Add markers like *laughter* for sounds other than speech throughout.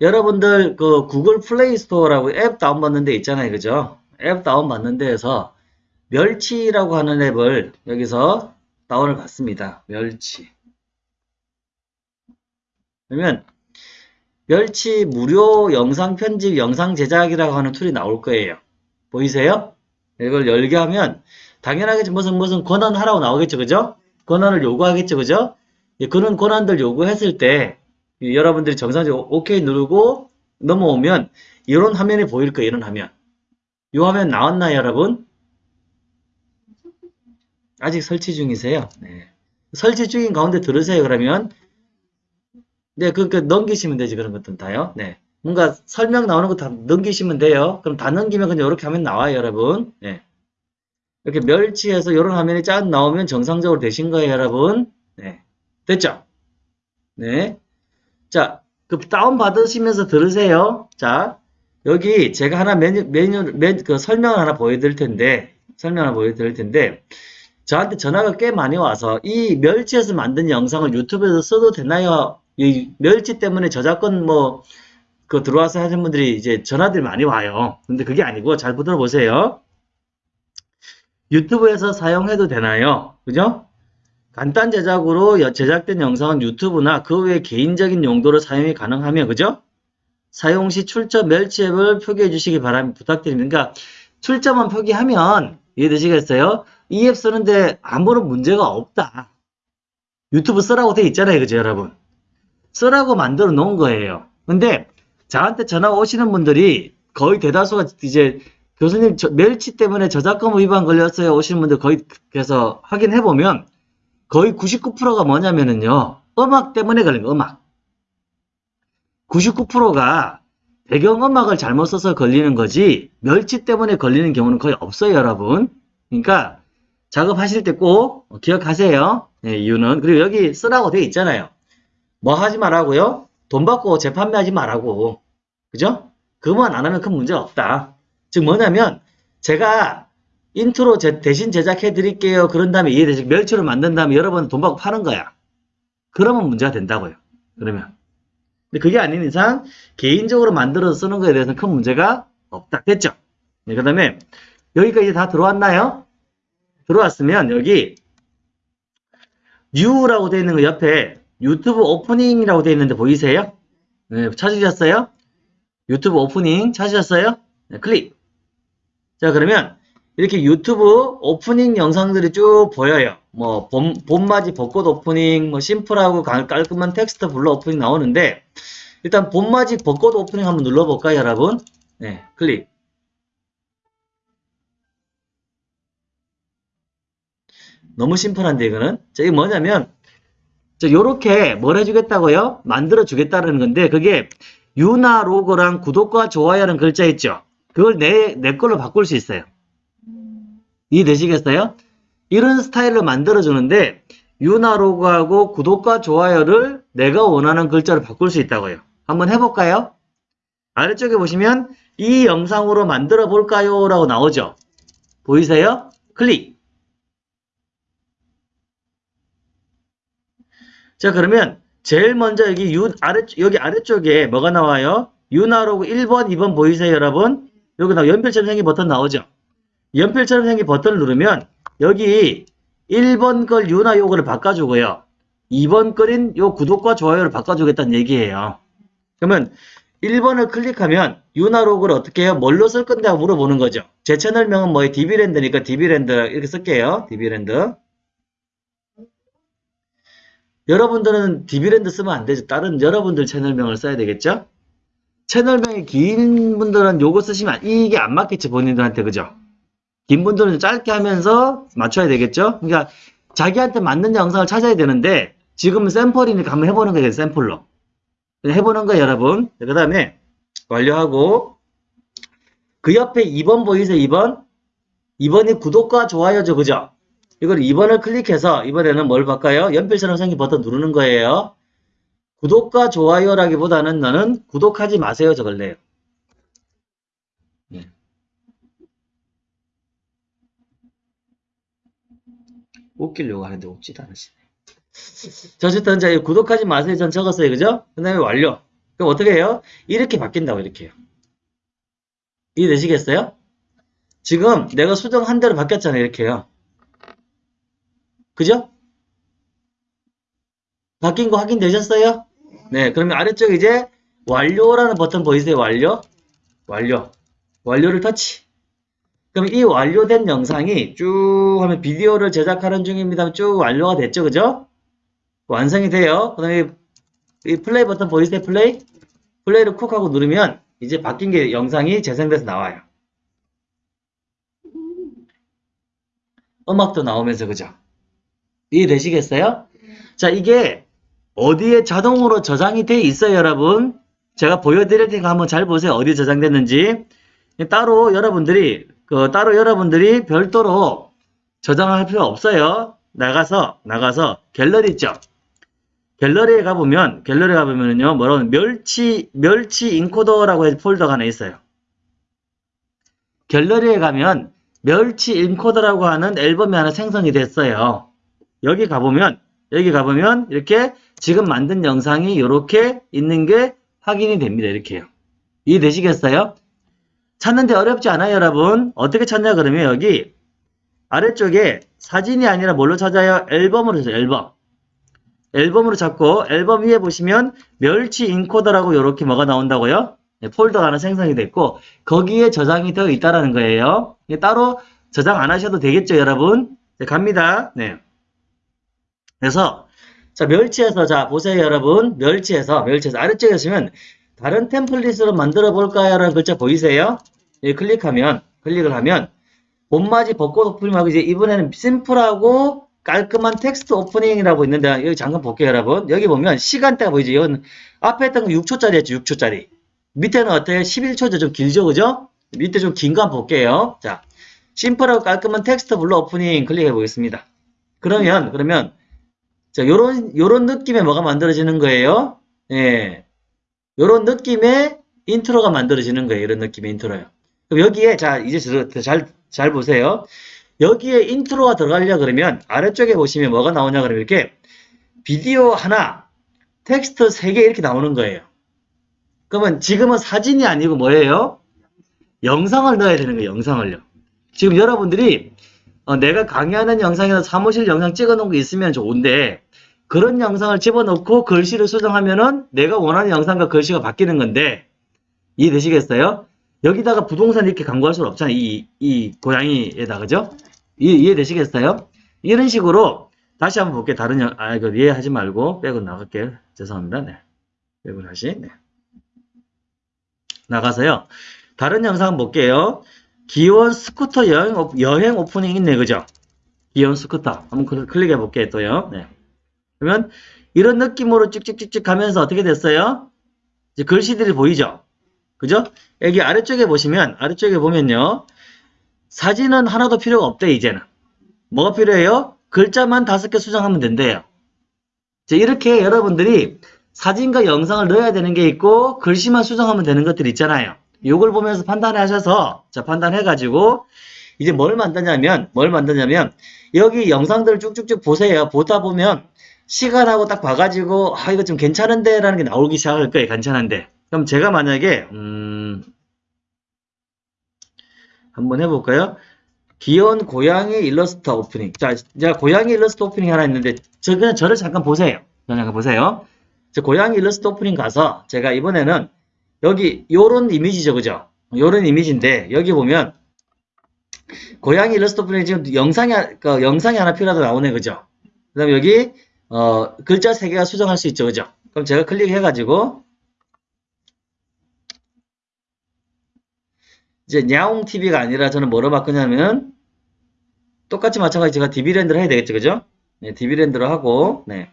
여러분들 그 구글 플레이 스토어라고 앱 다운받는 데 있잖아요. 그죠? 앱 다운받는 데에서 멸치라고 하는 앱을 여기서 다운을 받습니다. 멸치. 그러면 멸치 무료 영상 편집, 영상 제작이라고 하는 툴이 나올 거예요. 보이세요? 이걸 열게 하면 당연하겠지 무슨 무슨 권한 하라고 나오겠죠. 그죠? 권한을 요구하겠죠. 그죠? 그런 권한들 요구했을 때 여러분들이 정상적으로 OK 누르고 넘어오면 이런 화면이 보일 거예요. 이런 화면. 이 화면 나왔나요, 여러분? 아직 설치 중이세요? 네. 설치 중인 가운데 들으세요, 그러면. 네, 그, 그, 넘기시면 되지, 그런 것들은 다요. 네. 뭔가 설명 나오는 거 다 넘기시면 돼요. 그럼 다 넘기면 그냥 이렇게 하면 나와요, 여러분. 네. 이렇게 멸치해서 이런 화면이 쫙 나오면 정상적으로 되신 거예요, 여러분. 네. 됐죠? 네. 자, 그 다운받으시면서 들으세요. 자, 여기 제가 하나 메뉴, 메뉴, 메뉴 그 설명을 하나 보여드릴 텐데, 설명 하나 보여드릴 텐데, 저한테 전화가 꽤 많이 와서 이 멸치에서 만든 영상을 유튜브에서 써도 되나요? 이 멸치 때문에 저작권 뭐, 그 들어와서 하는 분들이 이제 전화들이 많이 와요. 근데 그게 아니고 잘 들어보세요. 유튜브에서 사용해도 되나요? 그죠? 간단 제작으로 제작된 영상은 유튜브나 그 외 개인적인 용도로 사용이 가능하며 그죠? 사용 시 출처 멸치 앱을 표기해 주시기 바랍니다. 부탁드립니다. 그러니까 출처만 표기하면 이해되시겠어요? 이 앱 쓰는데 아무런 문제가 없다. 유튜브 쓰라고 돼 있잖아요. 그죠 여러분? 쓰라고 만들어 놓은 거예요. 근데 저한테 전화 오시는 분들이 거의 대다수가 이제 교수님 멸치 때문에 저작권 위반 걸렸어요 오시는 분들 거의 그래서 확인해 보면 거의 99%가 뭐냐면은요 음악 때문에 걸린 거 음악. 99%가 배경음악을 잘못 써서 걸리는 거지 멸치 때문에 걸리는 경우는 거의 없어요 여러분. 그러니까 작업하실 때 꼭 기억하세요. 네, 이유는. 그리고 여기 쓰라고 돼 있잖아요. 뭐 하지 말라고요? 돈 받고 재판매하지 말라고. 그죠? 그것만 안 하면 큰 문제 없다. 즉 뭐냐면 제가 인트로 제, 대신 제작해 드릴게요. 그런 다음에 이해되시 멸치로 만든 다음에 여러분 돈 받고 파는 거야. 그러면 문제가 된다고요. 그러면. 근데 그게 아닌 이상 개인적으로 만들어서 쓰는 거에 대해서는 큰 문제가 없다. 됐죠? 네, 그 다음에 여기까지 다 들어왔나요? 들어왔으면 여기 New라고 되어 있는 거 옆에 유튜브 오프닝이라고 되어 있는데 보이세요? 네, 찾으셨어요? 유튜브 오프닝 찾으셨어요? 네, 클릭. 자 그러면 이렇게 유튜브 오프닝 영상들이 쭉 보여요. 뭐 봄, 봄맞이 벚꽃 오프닝, 뭐 심플하고 깔끔한 텍스트 blur 오프닝 나오는데 일단 봄맞이 벚꽃 오프닝 한번 눌러볼까요, 여러분? 네, 클릭. 너무 심플한데 이거는 자, 이게 뭐냐면 자, 요렇게 뭘 해주겠다고요? 만들어 주겠다는 건데 그게 유나 로고랑 구독과 좋아요라는 글자 있죠? 그걸 내, 내 걸로 바꿀 수 있어요. 이해되시겠어요? 이런 스타일로 만들어주는데 유나 로그하고 구독과 좋아요를 내가 원하는 글자로 바꿀 수 있다고요. 한번 해볼까요? 아래쪽에 보시면 이 영상으로 만들어 볼까요? 라고 나오죠. 보이세요? 클릭. 자 그러면 제일 먼저 여기 유, 아래, 여기 아래쪽에 뭐가 나와요? 유나로그 1번, 2번 보이세요 여러분? 여기 나 연필처럼 생긴 버튼 나오죠? 연필처럼 생긴 버튼을 누르면 여기 1번 걸 유나 요거를 바꿔주고요. 2번 거인 요 구독과 좋아요를 바꿔주겠다는 얘기예요. 그러면 1번을 클릭하면 유나 로그를 어떻게 해요? 뭘로 쓸 건데 하고 물어보는 거죠. 제 채널명은 뭐예요? 디비랜드니까 디비랜드 이렇게 쓸게요. 디비랜드. 여러분들은 디비랜드 쓰면 안 되죠. 다른 여러분들 채널명을 써야 되겠죠? 채널명이 긴 분들은 요거 쓰시면 이게 안 맞겠죠. 본인들한테 그죠? 긴 분들은 짧게 하면서 맞춰야 되겠죠? 그러니까 자기한테 맞는 영상을 찾아야 되는데 지금은 샘플이니까 한번 해보는 거예요. 샘플로. 해보는 거예요, 여러분. 그 다음에 완료하고 그 옆에 2번 보이세요? 2번? 2번이 구독과 좋아요죠. 그죠? 이걸 2번을 클릭해서 이번에는 뭘 바꿔요? 연필처럼 생긴 버튼 누르는 거예요. 구독과 좋아요라기보다는 너는 구독하지 마세요. 저걸래요. 웃기려고 하는데 웃지도 않으시네. *laughs* 자, 어쨌든 이제 구독하지 마세요. 전 적었어요. 그죠? 그 다음에 완료. 그럼 어떻게 해요? 이렇게 바뀐다고 이렇게. 이해되시겠어요? 지금 내가 수정한 대로 바뀌었잖아요. 이렇게요. 그죠? 바뀐 거 확인되셨어요? 네, 그러면 아래쪽에 이제 완료라는 버튼 보이세요? 완료? 완료. 완료를 터치. 그럼 이 완료된 영상이 쭉 하면 비디오를 제작하는 중입니다. 쭉 완료가 됐죠. 그죠? 완성이 돼요. 그 다음에 이 플레이 버튼 보이세요? 플레이? 플레이를 쿡 하고 누르면 이제 바뀐 게 영상이 재생돼서 나와요. 음악도 나오면서 그죠? 이해되시겠어요? 자 이게 어디에 자동으로 저장이 돼 있어요 여러분 제가 보여드릴 테니까 한번 잘 보세요 어디에 저장됐는지 따로 여러분들이 그 따로 여러분들이 별도로 저장할 필요 없어요 나가서 나가서 갤러리 있죠 갤러리에 가보면 갤러리에 가보면요 뭐라고 멸치 멸치 인코더라고 해서 폴더가 하나 있어요 갤러리에 가면 멸치 인코더라고 하는 앨범이 하나 생성이 됐어요 여기 가보면 여기 가보면 이렇게 지금 만든 영상이 이렇게 있는 게 확인이 됩니다. 이렇게요. 이해되시겠어요? 찾는데 어렵지 않아요, 여러분. 어떻게 찾냐 그러면 여기 아래쪽에 사진이 아니라 뭘로 찾아요? 앨범으로 찾아요. 앨범. 앨범으로 찾고 앨범 위에 보시면 멸치 인코더라고 이렇게 뭐가 나온다고요? 네, 폴더가 하나 생성이 됐고 거기에 저장이 되어 있다라는 거예요. 이게 따로 저장 안 하셔도 되겠죠, 여러분? 네, 갑니다. 네. 그래서 자 멸치에서 자 보세요 여러분 멸치에서 멸치에서 아래쪽에 보시면 다른 템플릿으로 만들어 볼까요? 라는 글자 보이세요? 예, 클릭하면 클릭을 하면 봄맞이 벚꽃 오프닝하고 이제 이번에는 심플하고 깔끔한 텍스트 오프닝이라고 있는데 여기 잠깐 볼게요 여러분 여기 보면 시간대가 보이죠 이건 앞에 했던 거 6초짜리였죠 6초짜리 밑에는 어때요 11초죠 좀 길죠 그죠 밑에 좀 긴 거 한번 볼게요 자 심플하고 깔끔한 텍스트 블루 오프닝 클릭해 보겠습니다 그러면 그러면 자, 요런, 요런 느낌의 뭐가 만들어지는 거예요? 예. 요런 느낌의 인트로가 만들어지는 거예요. 이런 느낌의 인트로요. 그럼 여기에, 자, 이제 잘, 잘 보세요. 여기에 인트로가 들어가려 그러면 아래쪽에 보시면 뭐가 나오냐 그러면 이렇게 비디오 하나, 텍스트 세개 이렇게 나오는 거예요. 그러면 지금은 사진이 아니고 뭐예요? 영상을 넣어야 되는 거예요. 영상을요. 지금 여러분들이 어, 내가 강의하는 영상이나 사무실 영상 찍어 놓은 거 있으면 좋은데 그런 영상을 집어넣고 글씨를 수정하면은 내가 원하는 영상과 글씨가 바뀌는 건데 이해되시겠어요? 여기다가 부동산 이렇게 광고할 수는 없잖아요. 이, 이 고양이에다 그죠? 이해, 이해되시겠어요? 이런 식으로 다시 한번 볼게요. 다른 영, 아, 이거 이해하지 말고 빼고 나갈게요. 죄송합니다. 네. 빼고 다시, 네. 나가서요. 다른 영상 볼게요. 귀여운 스쿠터 여행, 여행 오프닝 있네, 그죠? 귀여운 스쿠터. 한번 클릭해 볼게요, 또요. 네. 그러면 이런 느낌으로 쭉쭉쭉쭉 가면서 어떻게 됐어요? 이제 글씨들이 보이죠? 그죠? 여기 아래쪽에 보시면, 아래쪽에 보면요. 사진은 하나도 필요가 없대, 이제는. 뭐가 필요해요? 글자만 다섯 개 수정하면 된대요. 이렇게 여러분들이 사진과 영상을 넣어야 되는 게 있고, 글씨만 수정하면 되는 것들이 있잖아요. 요걸 보면서 판단하셔서, 자, 판단해가지고, 이제 뭘 만드냐면, 뭘 만드냐면, 여기 영상들을 쭉쭉쭉 보세요. 보다 보면, 시간하고 딱 봐가지고 아 이거 좀 괜찮은데 라는 게 나오기 시작할 거예요 괜찮은데. 그럼 제가 만약에 음 한번 해볼까요? 귀여운 고양이 일러스트 오프닝. 자 제가 고양이 일러스트 오프닝 하나 있는데 저 그냥 저를 잠깐 보세요. 잠깐 보세요. 저 고양이 일러스트 오프닝 가서 제가 이번에는 여기 요런 이미지죠 그죠? 요런 이미지인데 여기 보면 고양이 일러스트 오프닝 지금 영상이 그 영상이 하나 필요하다 나오네 그죠? 그 다음에 여기 어, 글자 3개가 수정할 수 있죠. 그죠? 그럼 제가 클릭해가지고 이제 냐옹TV가 아니라 저는 뭐로 바꾸냐면 똑같이 마찬가지 제가 DB랜드를 해야 되겠죠. 그죠? 네, DB랜드로 하고 네.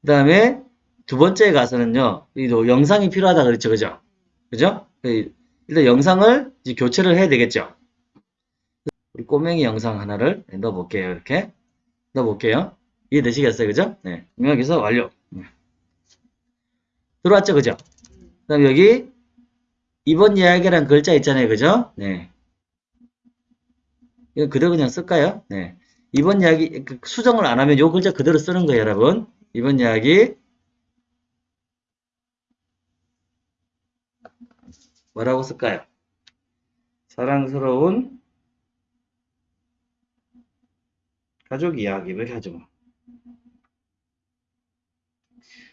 그 다음에 두 번째에 가서는요. 이 영상이 필요하다 그랬죠. 그죠? 그죠? 그 일단 영상을 교체를 해야 되겠죠. 우리 꼬맹이 영상 하나를 넣어 볼게요. 이렇게. 넣어볼게요. 이해되시겠어요? 그죠? 네. 여기서 완료. 네. 들어왔죠? 그죠? 그 다음 여기 이번 이야기란 글자 있잖아요. 그죠? 네. 이거 그대로 그냥 쓸까요? 네. 이번 이야기 그 수정을 안 하면 요 글자 그대로 쓰는 거예요, 여러분. 이번 이야기 뭐라고 쓸까요? 사랑스러운 가족 이야기 이렇게 하죠. 뭐.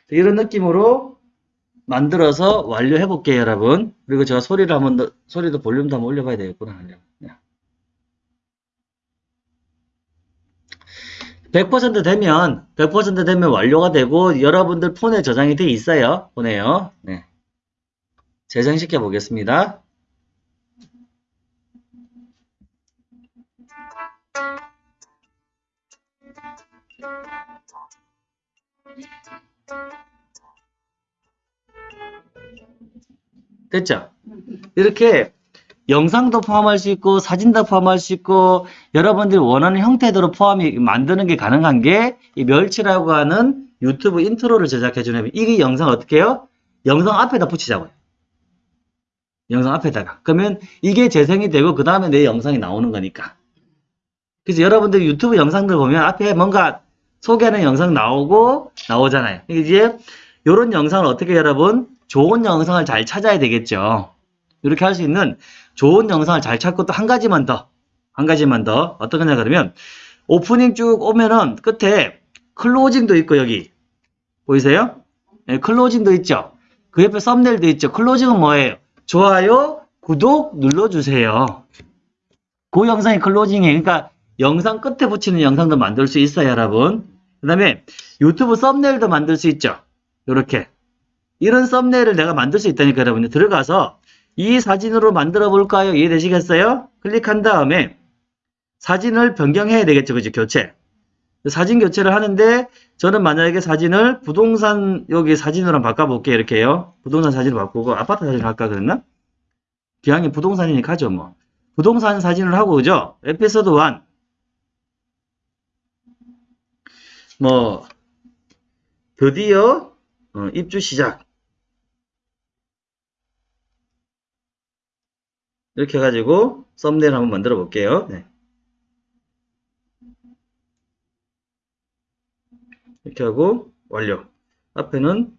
이런 느낌으로 만들어서 완료해 볼게요, 여러분. 그리고 제가 소리를 한번 더, 소리도 볼륨도 한번 올려봐야 되겠구나. 네. 100% 되면 100% 되면 완료가 되고 여러분들 폰에 저장이 돼 있어요. 보내요. 네. 재생시켜 보겠습니다. 됐죠? 이렇게 영상도 포함할 수 있고 사진도 포함할 수 있고 여러분들이 원하는 형태대로 포함이 만드는 게 가능한 게 이 멸치라고 하는 유튜브 인트로를 제작해 주는 이 영상 어떻게 해요? 영상 앞에다 붙이자고요. 영상 앞에다가. 그러면 이게 재생이 되고 그 다음에 내 영상이 나오는 거니까. 그래서 여러분들 유튜브 영상들 보면 앞에 뭔가 소개하는 영상 나오고 나오잖아요. 이제 이런 영상을 어떻게 여러분 좋은 영상을 잘 찾아야 되겠죠. 이렇게 할 수 있는 좋은 영상을 잘 찾고 또 한 가지만 더, 한 가지만 더 어떤 거냐 그러면 오프닝 쭉 오면은 끝에 클로징도 있고 여기 보이세요? 네, 클로징도 있죠. 그 옆에 썸네일도 있죠. 클로징은 뭐예요? 좋아요, 구독 눌러주세요. 그 영상이 클로징이에요. 그러니까 영상 끝에 붙이는 영상도 만들 수 있어요, 여러분. 그 다음에 유튜브 썸네일도 만들 수 있죠. 이렇게 이런 썸네일을 내가 만들 수 있다니까 여러분들 들어가서 이 사진으로 만들어 볼까요? 이해되시겠어요? 클릭한 다음에 사진을 변경해야 되겠죠. 그죠? 교체. 사진 교체를 하는데 저는 만약에 사진을 부동산 여기 사진으로 바꿔볼게요. 이렇게 요. 부동산 사진을 바꾸고 아파트 사진을 할까 그랬나? 기왕이 부동산이니까 하죠. 뭐. 부동산 사진을 하고 그죠? 에피소드 1 뭐 드디어 어, 입주 시작 이렇게 해가지고 썸네일 한번 만들어 볼게요. 네. 이렇게 하고 완료. 앞에는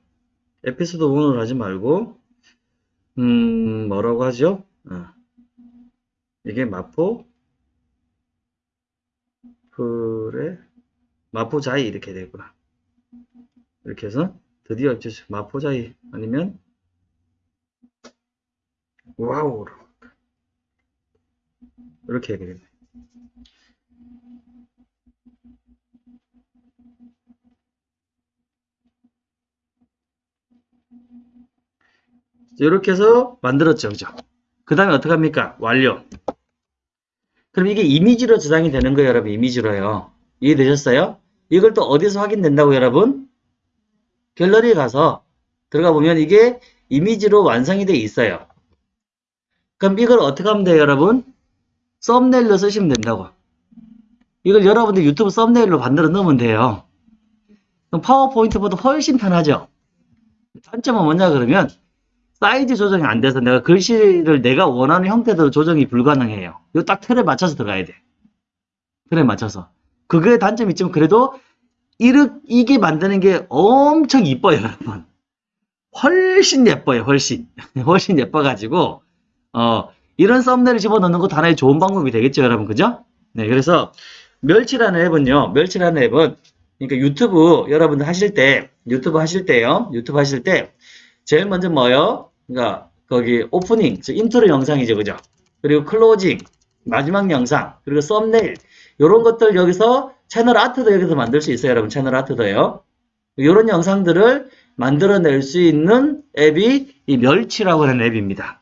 에피소드 1으로 하지 말고 음 뭐라고 하죠? 어. 이게 마포 그래 마포자이 이렇게 되구나. 이렇게 해서 드디어 마포자이 아니면 와우 이렇게 되겠네. 이렇게 해서 만들었죠. 그죠? 그 다음에 어떻게 합니까? 완료. 그럼 이게 이미지로 저장이 되는 거예요, 여러분. 이미지로요. 이해되셨어요? 이걸 또 어디서 확인된다고, 여러분? 갤러리에 가서 들어가 보면 이게 이미지로 완성이 돼 있어요. 그럼 이걸 어떻게 하면 돼요, 여러분? 썸네일로 쓰시면 된다고. 이걸 여러분들 유튜브 썸네일로 만들어 넣으면 돼요. 그럼 파워포인트보다 훨씬 편하죠? 단점은 뭐냐 그러면 사이즈 조정이 안 돼서 내가 글씨를 내가 원하는 형태대로 조정이 불가능해요. 이거 딱 틀에 맞춰서 들어가야 돼. 틀에 맞춰서. 그게 단점이 있지만 그래도 이게 만드는 게 엄청 이뻐요, 여러분. 훨씬 예뻐요, 훨씬. *laughs* 훨씬 예뻐가지고, 어, 이런 썸네일을 집어넣는 것도 하나의 좋은 방법이 되겠죠, 여러분. 그죠? 네, 그래서 멸치라는 앱은요, 멸치라는 앱은, 그러니까 유튜브 여러분들 하실 때, 유튜브 하실 때요, 유튜브 하실 때, 제일 먼저 뭐요? 그러니까, 거기 오프닝, 즉 인트로 영상이죠, 그죠? 그리고 클로징, 마지막 영상, 그리고 썸네일, 이런 것들 여기서 채널 아트도 여기서 만들 수 있어요, 여러분. 채널 아트도요. 이런 영상들을 만들어낼 수 있는 앱이 이 멸치라고 하는 앱입니다.